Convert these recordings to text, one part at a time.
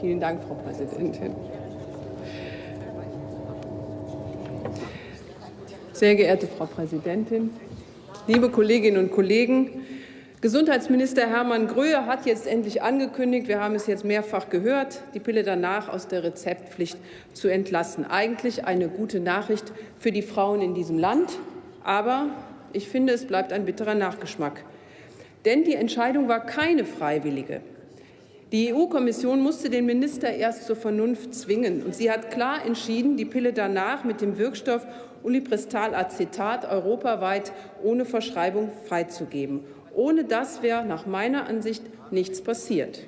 Vielen Dank, Frau Präsidentin. Sehr geehrte Frau Präsidentin, liebe Kolleginnen und Kollegen! Gesundheitsminister Hermann Gröhe hat jetzt endlich angekündigt, wir haben es jetzt mehrfach gehört, die Pille danach aus der Rezeptpflicht zu entlassen. Eigentlich eine gute Nachricht für die Frauen in diesem Land. Aber ich finde, es bleibt ein bitterer Nachgeschmack. Denn die Entscheidung war keine freiwillige. Die EU-Kommission musste den Minister erst zur Vernunft zwingen. Und sie hat klar entschieden, die Pille danach mit dem Wirkstoff Ulipristal-Acetat europaweit ohne Verschreibung freizugeben. Ohne das wäre nach meiner Ansicht nichts passiert.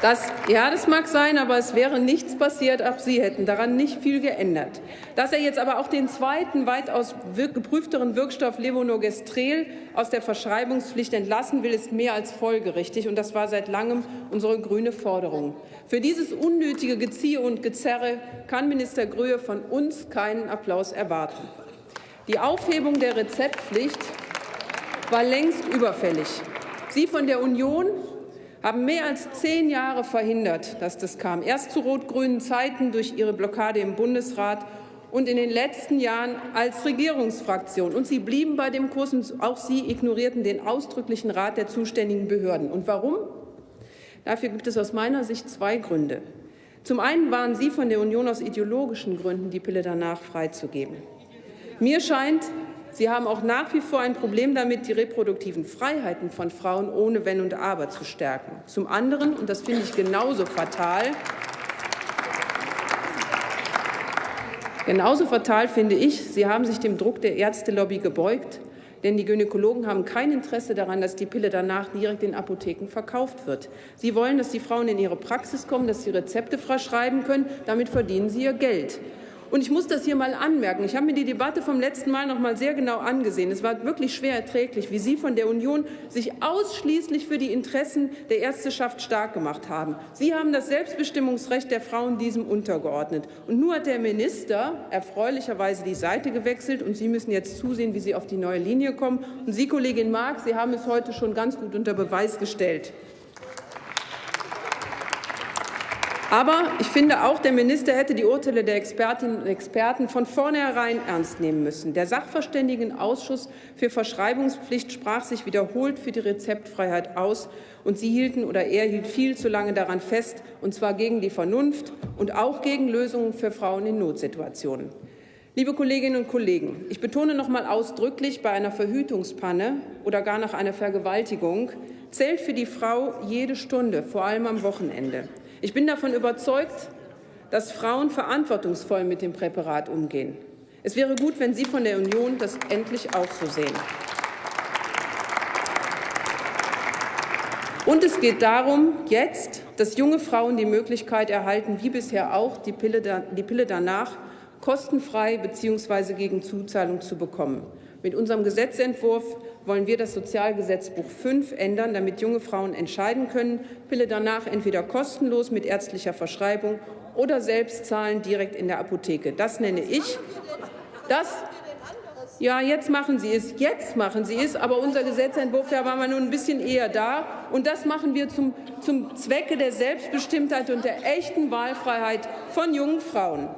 Das, ja, das mag sein, aber es wäre nichts passiert, auch Sie hätten daran nicht viel geändert. Dass er jetzt aber auch den zweiten, weitaus geprüfteren Wirkstoff Levonorgestrel aus der Verschreibungspflicht entlassen will, ist mehr als folgerichtig. Und das war seit langem unsere grüne Forderung. Für dieses unnötige Geziehe und Gezerre kann Minister Gröhe von uns keinen Applaus erwarten. Die Aufhebung der Rezeptpflicht war längst überfällig. Sie von der Union haben mehr als zehn Jahre verhindert, dass das kam. Erst zu rot-grünen Zeiten durch ihre Blockade im Bundesrat und in den letzten Jahren als Regierungsfraktion. Und sie blieben bei dem Kurs, und auch sie ignorierten den ausdrücklichen Rat der zuständigen Behörden. Und warum? Dafür gibt es aus meiner Sicht zwei Gründe. Zum einen waren Sie von der Union aus ideologischen Gründen, die Pille danach freizugeben. Mir scheint, Sie haben auch nach wie vor ein Problem damit, die reproduktiven Freiheiten von Frauen ohne Wenn und Aber zu stärken. Zum anderen, und das finde ich genauso fatal, genauso fatal finde ich, Sie haben sich dem Druck der Ärztelobby gebeugt, denn die Gynäkologen haben kein Interesse daran, dass die Pille danach direkt in Apotheken verkauft wird. Sie wollen, dass die Frauen in ihre Praxis kommen, dass sie Rezepte verschreiben können. Damit verdienen sie ihr Geld. Und ich muss das hier mal anmerken. Ich habe mir die Debatte vom letzten Mal noch mal sehr genau angesehen. Es war wirklich schwer erträglich, wie Sie von der Union sich ausschließlich für die Interessen der Ärzteschaft stark gemacht haben. Sie haben das Selbstbestimmungsrecht der Frauen diesem untergeordnet. Und nur hat der Minister erfreulicherweise die Seite gewechselt. Und Sie müssen jetzt zusehen, wie Sie auf die neue Linie kommen. Und Sie, Kollegin Mark, Sie haben es heute schon ganz gut unter Beweis gestellt. Aber ich finde auch, der Minister hätte die Urteile der Expertinnen und Experten von vornherein ernst nehmen müssen. Der Sachverständigenausschuss für Verschreibungspflicht sprach sich wiederholt für die Rezeptfreiheit aus, und sie hielten oder er hielt viel zu lange daran fest, und zwar gegen die Vernunft und auch gegen Lösungen für Frauen in Notsituationen. Liebe Kolleginnen und Kollegen, ich betone noch einmal ausdrücklich, bei einer Verhütungspanne oder gar nach einer Vergewaltigung zählt für die Frau jede Stunde, vor allem am Wochenende. Ich bin davon überzeugt, dass Frauen verantwortungsvoll mit dem Präparat umgehen. Es wäre gut, wenn Sie von der Union das endlich auch so sehen. Und es geht darum, jetzt, dass junge Frauen die Möglichkeit erhalten, wie bisher auch, die Pille, die Pille danach kostenfrei bzw. gegen Zuzahlung zu bekommen. Mit unserem Gesetzentwurf wollen wir das Sozialgesetzbuch 5 ändern, damit junge Frauen entscheiden können, Pille danach entweder kostenlos mit ärztlicher Verschreibung oder selbst zahlen direkt in der Apotheke. Das nenne ich das ja, jetzt machen Sie es, jetzt machen Sie es, aber unser Gesetzentwurf, da waren wir nun ein bisschen eher da. Und das machen wir zum, zum Zwecke der Selbstbestimmtheit und der echten Wahlfreiheit von jungen Frauen.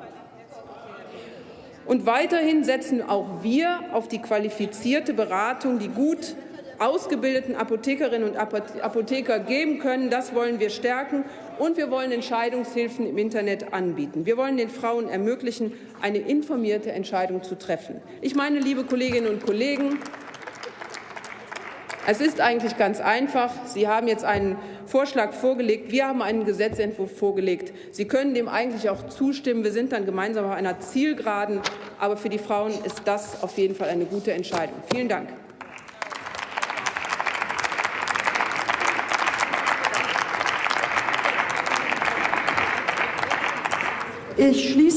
Und weiterhin setzen auch wir auf die qualifizierte Beratung, die gut ausgebildeten Apothekerinnen und Apotheker geben können. Das wollen wir stärken. Und wir wollen Entscheidungshilfen im Internet anbieten. Wir wollen den Frauen ermöglichen, eine informierte Entscheidung zu treffen. Ich meine, liebe Kolleginnen und Kollegen, es ist eigentlich ganz einfach. Sie haben jetzt einen Vorschlag vorgelegt. Wir haben einen Gesetzentwurf vorgelegt. Sie können dem eigentlich auch zustimmen. Wir sind dann gemeinsam auf einer Zielgeraden. Aber für die Frauen ist das auf jeden Fall eine gute Entscheidung. Vielen Dank. Ich schließe